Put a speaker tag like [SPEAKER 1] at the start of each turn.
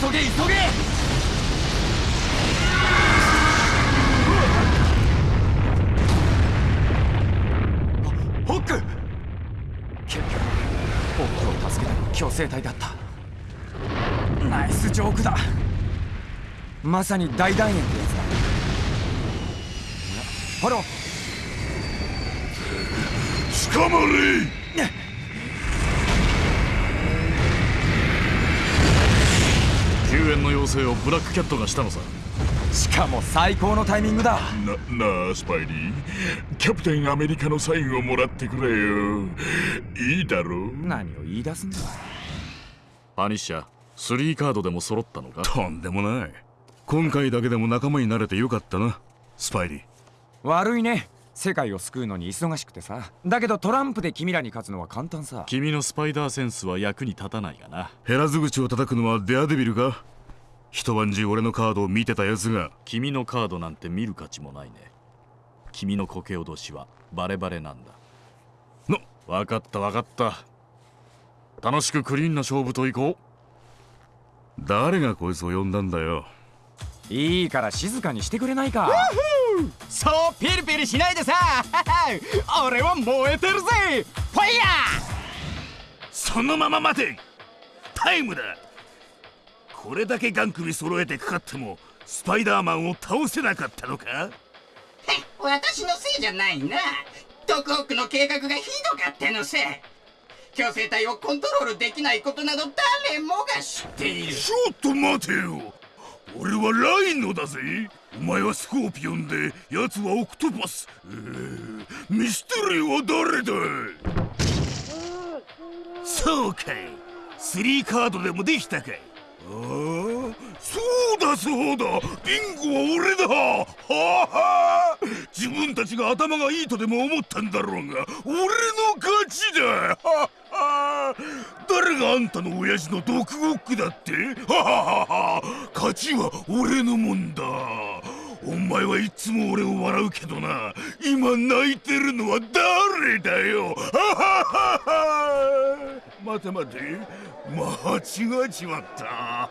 [SPEAKER 1] 急げ急げ。ホック。結局ホックを助けたのは強制隊だった。ナイスジョークだ。まさに大団円ってやつだ。ハロー
[SPEAKER 2] 捕まれ。
[SPEAKER 3] 救援の要請をブラックキャットがしたのさ。
[SPEAKER 1] しかも最高のタイミングだ。
[SPEAKER 2] ななあスパイリー。キャプテンアメリカのサインをもらってくれよ。いいだろう？
[SPEAKER 1] 何を言い出すんだ。
[SPEAKER 3] パニッシャー3カードでも揃ったのか？
[SPEAKER 2] とんでもない。今回だけでも仲間になれてよかったなスパイリー。
[SPEAKER 1] 悪いね世界を救うのに忙しくてさ。だけどトランプで君らに勝つのは簡単さ。
[SPEAKER 3] 君のスパイダーセンスは役に立たないがな。
[SPEAKER 2] 減らず口を叩くのはデアデビルか？一晩中俺のカードを見てたやつが。
[SPEAKER 3] 君のカードなんて見る価値もないね。君の苔脅しはバレバレなんだ。
[SPEAKER 2] な
[SPEAKER 3] 分かった分かった。楽しくクリーンな勝負といこ
[SPEAKER 2] 誰がこいつを呼んだんだよ。
[SPEAKER 1] いいから静かにしてくれないか
[SPEAKER 4] そうピリピリしないでさ。俺は燃えてるぜ。ファイヤー。
[SPEAKER 2] そのまま待て。タイムだ。これだけガン首揃えてかかってもスパイダーマンを倒せなかったのか？
[SPEAKER 5] 私のせいじゃないな。ドクホックの計画がひどかったのさ。強制隊をコントロールできないことなど誰もが知っている。
[SPEAKER 2] ちょっと待てよ俺はライノだぜ。お前はスコーピオンで奴はオクトパス、えー、ミステリーは誰だそうかい。スリーカードでもできたかい。ああそうだそうだ。ビンゴは俺だ。はは。自分たちが頭がいいとでも思ったんだろうが俺の勝ちだ。はは誰があんたの親父の毒ゴックだって？ははは勝ちは俺のもんだ。お前はいつも俺を笑うけどな。今泣いてるのは誰だよ？ははは。待て待て。間違えちまった。